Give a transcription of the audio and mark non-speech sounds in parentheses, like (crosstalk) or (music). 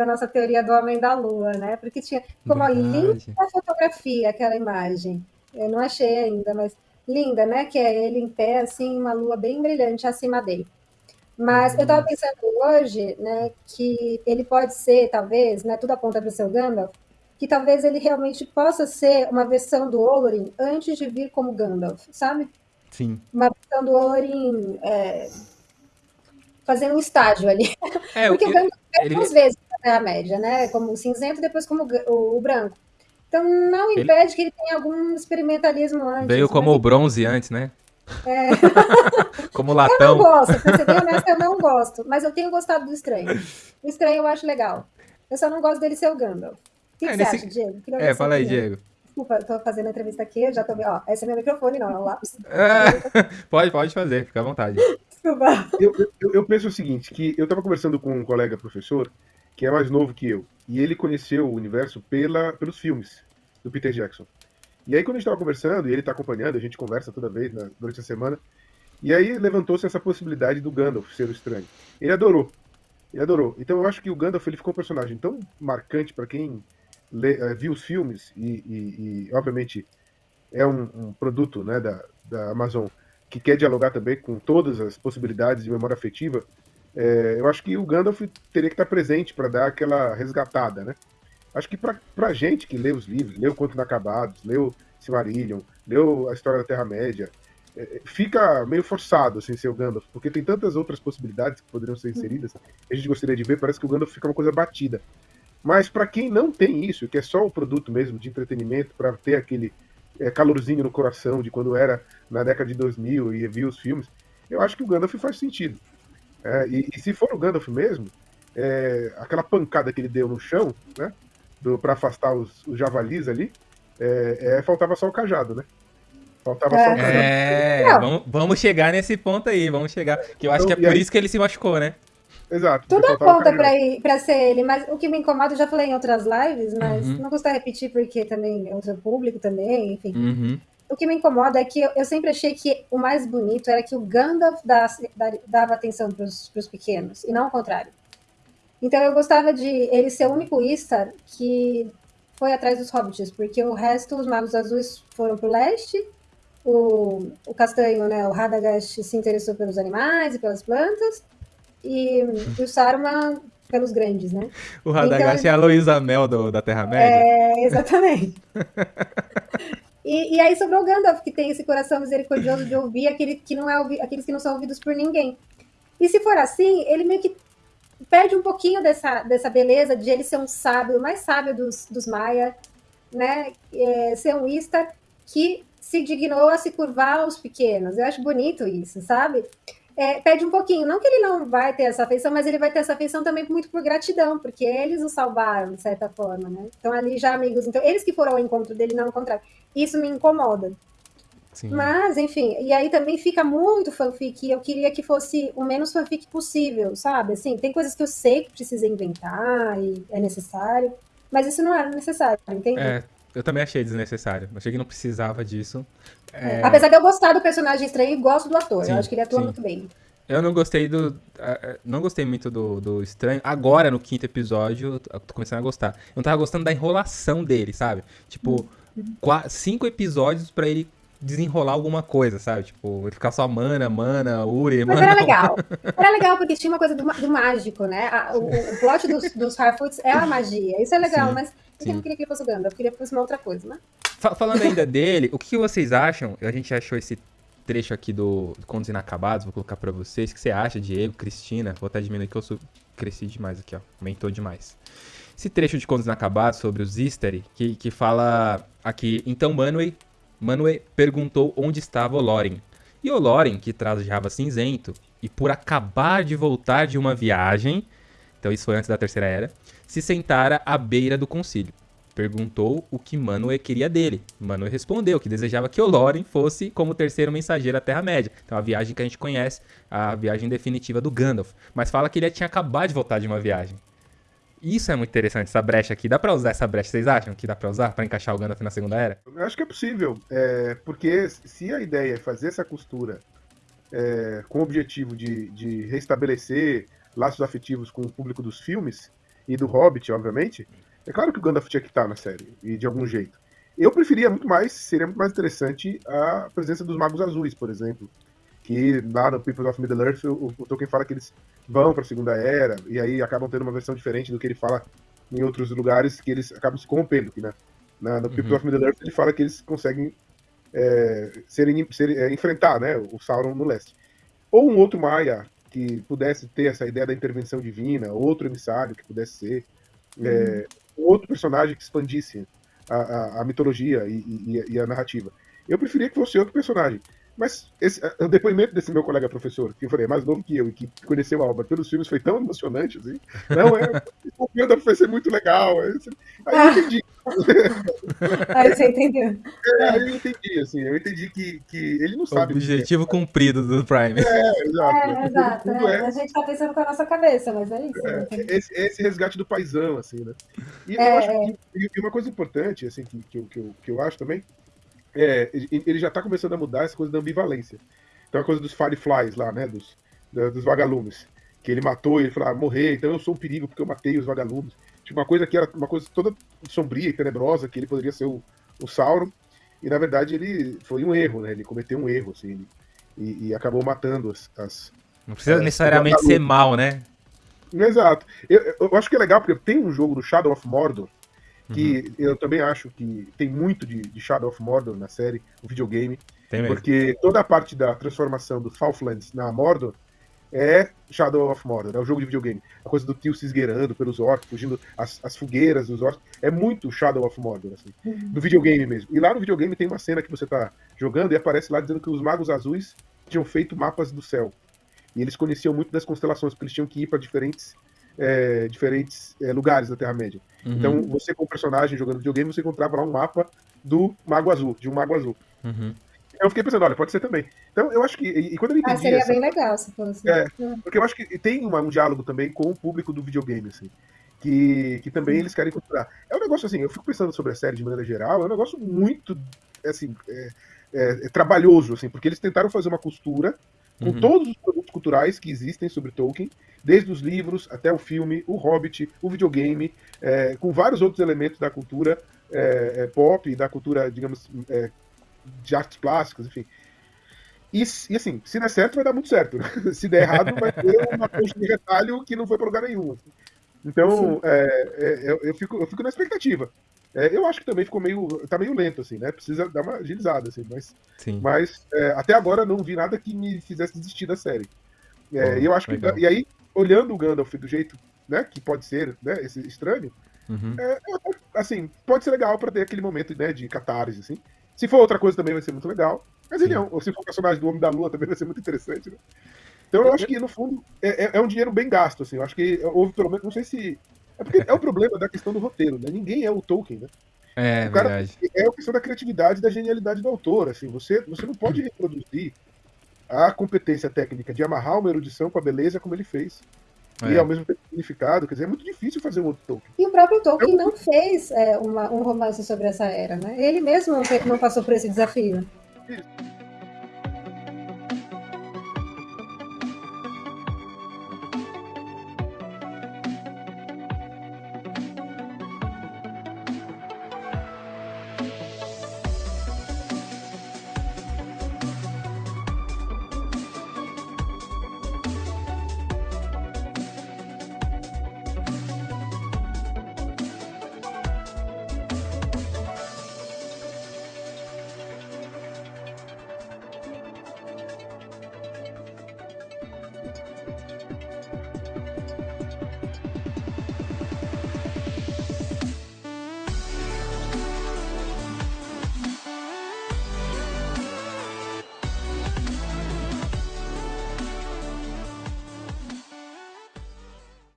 da nossa teoria do Homem da Lua, né? Porque tinha como a linda fotografia aquela imagem. Eu não achei ainda, mas linda, né? Que é ele em pé, assim, uma lua bem brilhante acima dele. Mas eu estava pensando hoje, né, que ele pode ser, talvez, né, tudo aponta para o seu Gandalf, que talvez ele realmente possa ser uma versão do Olorin antes de vir como Gandalf, sabe? Sim. Uma versão do Olorin é, fazendo um estágio ali. É, Porque o Gandalf é ele... duas vezes na Terra-média, né? Como o cinzento e depois como o, o branco. Então não impede ele... que ele tenha algum experimentalismo antes. Veio né? como o bronze antes, né? É. (laughs) Como latão. Eu não gosto, pra ser bem honesta, eu não gosto. Mas eu tenho gostado do estranho. O estranho eu acho legal. Eu só não gosto dele ser o Gandalf. O que, é, que nesse... você acha, Diego? É, fala aí, Diego. Desculpa, eu tô fazendo a entrevista aqui, eu já tô vendo. Ó, esse é meu microfone, não, é um lápis. É, (laughs) pode, pode fazer, fica à vontade. Desculpa. Eu, eu, eu, penso o seguinte, que eu tava conversando com um colega professor, que é mais novo que eu, e ele conheceu o universo pela, pelos filmes do Peter Jackson. E aí, quando a gente estava conversando, e ele está acompanhando, a gente conversa toda vez né, durante a semana, e aí levantou-se essa possibilidade do Gandalf ser o estranho. Ele adorou. Ele adorou. Então eu acho que o Gandalf ele ficou um personagem tão marcante para quem lê, uh, viu os filmes e, e, e obviamente, é um, um, produto né, da, da Amazon que quer dialogar também com todas as possibilidades de memória afetiva. É, eu acho que o Gandalf teria que estar presente para dar aquela resgatada, né? Acho que pra gente que lê os livros, leu Contos Inacabados, leu Silmarillion, leu a história da Terra-média, é, é, fica meio forçado assim ser o Gandalf, porque tem tantas outras possibilidades que poderiam ser inseridas, a gente gostaria de ver, parece que o Gandalf fica uma coisa batida. Mas para quem não tem isso, que é só o produto mesmo de entretenimento, para ter aquele é, calorzinho no coração de quando era na década de 2000 e viu os filmes, eu acho que o Gandalf faz sentido. É, e, e, se for o Gandalf mesmo, é, aquela pancada que ele deu no chão, né? para afastar os, os, javalis ali, é, é, faltava só o cajado, né? Faltava é. só o cajado. É, vamos, vamos chegar nesse ponto aí, vamos chegar. Que eu acho então, que é por aí... isso que ele se machucou, né? Exato. Tudo aponta para ser ele, mas o que me incomoda, eu já falei em outras lives, mas uhum. não custa repetir porque também é o seu público também, enfim. Uhum. O que me incomoda é que eu, eu, sempre achei que o mais bonito era que o Gandalf dava atenção para os pequenos, e não o contrário. Então eu gostava de ele ser o único Istar que foi atrás dos hobbits, porque o resto, os magos azuis foram para o leste, o, o castanho, né, o Radagast se interessou pelos animais e pelas plantas, e, e o Saruman pelos grandes, né? O Radagast então, é a Luísa Mel do, da Terra-média. É, exatamente. (laughs) e, e, aí sobrou o Gandalf, que tem esse coração misericordioso de ouvir aquele que não é aqueles que não são ouvidos por ninguém. E se for assim, ele meio que perde um pouquinho dessa, dessa beleza de ele ser um sábio, o mais sábio dos, dos Maia, né? É, ser um Istar que se dignou a se curvar aos pequenos. Eu acho bonito isso, sabe? É, perde um pouquinho. Não que ele não vai ter essa afeição, mas ele vai ter essa afeição também muito por gratidão, porque eles o salvaram, de certa forma, né? Então, ali já amigos. Então, eles que foram ao encontro dele, não o contrário. Isso me incomoda. Sim. Mas, enfim, e aí também fica muito fanfic, e eu queria que fosse o menos fanfic possível, sabe? Assim, tem coisas que eu sei que precisa inventar e é necessário, mas isso não era necessário, entende? É, eu também achei desnecessário. Achei que não precisava disso. É... Apesar de eu gostar do personagem estranho gosto do ator, sim, eu acho que ele atua sim. muito bem. Eu não gostei do. Não gostei muito do, do estranho. Agora, no quinto episódio, eu tô começando a gostar. Eu não tava gostando da enrolação dele, sabe? Tipo, uhum. quatro, cinco episódios para ele desenrolar alguma coisa, sabe? Tipo, ficar só mana, mana, Uri, Mas era (laughs) legal. Era legal porque tinha uma coisa do, do mágico, né? A, o, o plot dos, dos Harfoots é a magia. Isso é legal, sim, mas eu não queria que ele fosse Gandalf, eu queria que fosse uma outra coisa, né? Falando ainda dele, o que vocês acham? A gente achou esse trecho aqui do, do Contos Inacabados, vou colocar pra vocês. O que você acha, Diego, Cristina? Vou até diminuir que eu sou, cresci demais aqui, ó. Aumentou demais. Esse trecho de Contos Inacabados sobre os Easter, que, que fala aqui, então Manwë Manwë perguntou onde estava o Loren. E o Loren, que trajava cinzento, e por acabar de voltar de uma viagem, então isso foi antes da Terceira Era, se sentara à beira do concílio. Perguntou o que Manwë queria dele. Manwë respondeu que desejava que o Loren fosse como terceiro mensageiro à Terra-média. Então a viagem que a gente conhece, a viagem definitiva do Gandalf. Mas fala que ele tinha acabado de voltar de uma viagem. Isso é muito interessante, essa brecha aqui. Dá pra usar essa brecha, vocês acham que dá pra usar pra encaixar o Gandalf na Segunda Era? Eu acho que é possível, é, porque se a ideia é fazer essa costura é, com o objetivo de, de restabelecer laços afetivos com o público dos filmes, e do Hobbit, obviamente, é claro que o Gandalf tinha que estar na série, e de algum jeito. Eu preferia muito mais, seria muito mais interessante a presença dos Magos Azuis, por exemplo. Que lá no People of Middle-earth, o, o Tolkien fala que eles vão para a Segunda Era, e aí acabam tendo uma versão diferente do que ele fala em outros lugares, que eles acabam se corrompendo. Né? na, no People uhum. of Middle-earth ele fala que eles conseguem é, serem, serem, é, enfrentar né, o Sauron no leste. Ou um outro Maia que pudesse ter essa ideia da intervenção divina, outro emissário que pudesse ser, é, uhum. é, outro personagem que expandisse a, a, a mitologia e, e, e, a narrativa. Eu preferia que fosse outro personagem. Mas esse, o depoimento desse meu colega professor, que eu falei, é mais novo que eu e que conheceu a obra pelos filmes, foi tão emocionante, assim. Não, é. o Gandalf vai ser muito legal. Aí eu entendi. (laughs) aí você entendeu. É, aí eu entendi, assim. Eu entendi que, que ele não sabe. Objetivo cumprido do Prime. É, exato. É, exato. É. É. A gente tá pensando com a nossa cabeça, mas é isso. É, esse, esse, resgate do paizão, assim, né? E eu acho que. E uma coisa importante, assim, que, que, eu, que, eu, que eu acho também é, ele já está começando a mudar essa coisa da ambivalência. Então a coisa dos Fireflies lá, né? Dos, dos vagalumes. Que ele matou e ele falou, ah, morrer, então eu sou um perigo porque eu matei os vagalumes. Tipo, uma coisa que era uma coisa toda sombria e tenebrosa, que ele poderia ser o, o Sauron. E na verdade ele foi um erro, né? Ele cometeu um erro, assim, e, e acabou matando as. as Não precisa as, necessariamente ser mal, né? Exato. Eu, eu, acho que é legal, porque tem um jogo do Shadow of Mordor, que uhum. eu também acho que tem muito de, de, Shadow of Mordor na série, o videogame. Tem mesmo. Porque toda a parte da transformação do Southlands na Mordor é Shadow of Mordor, é o jogo de videogame. A coisa do tio se esgueirando pelos orcs, fugindo as, as fogueiras dos orcs. É muito Shadow of Mordor, assim. Uhum. Do videogame mesmo. E lá no videogame tem uma cena que você tá jogando e aparece lá dizendo que os magos azuis tinham feito mapas do céu. E eles conheciam muito das constelações, porque eles tinham que ir para diferentes é, diferentes é, lugares da Terra-média. Uhum. Então, você, como personagem jogando videogame, você encontrava lá um mapa do Mago Azul, de um Mago Azul. Uhum. Eu fiquei pensando, olha, pode ser também. Então, eu acho que. E, e quando eu entendi. Ah, seria essa, bem legal se fosse. É, porque eu acho que tem uma, um diálogo também com o público do videogame, assim. Que, que também eles querem capturar. É um negócio assim, eu fico pensando sobre a série de maneira geral, é um negócio muito assim, é, é, é trabalhoso, assim, porque eles tentaram fazer uma costura com uhum. todos os produtos culturais que existem sobre Tolkien desde os livros até o filme, o Hobbit, o videogame, é, com vários outros elementos da cultura é, é pop, da cultura, digamos, é, de artes plásticas, enfim. E, e, assim, se der certo, vai dar muito certo. (laughs) se der errado, vai ter uma coxa de retalho que não foi para lugar nenhum. Então, é, eu, eu, fico, eu fico na expectativa. É, eu acho que também ficou meio. tá meio lento, assim, né? Precisa dar uma agilizada, assim, mas. Sim. Mas é, até agora não vi nada que me fizesse desistir da série. É, oh, eu acho legal. que. E aí, olhando o Gandalf do jeito né, que pode ser, né, esse estranho, uhum. é, assim, pode ser legal para ter aquele momento né, de catarse, assim. Se for outra coisa também vai ser muito legal. Mas ele é ou se for o personagem do Homem da Lua também vai ser muito interessante, né? Então eu acho que, no fundo, é, é, é um dinheiro bem gasto, assim. Eu acho que houve pelo menos, não sei se. É porque é o problema da questão do roteiro, né? Ninguém é o Tolkien, né? É, o cara, verdade. É a questão da criatividade e da genialidade do autor, assim. Você, você não pode reproduzir a competência técnica de amarrar uma erudição com a beleza como ele fez. É. E ao mesmo tempo significado, quer dizer, é muito difícil fazer um outro Tolkien. E o próprio Tolkien não fez é, uma, um romance sobre essa era, né? Ele mesmo não passou por esse desafio. Isso.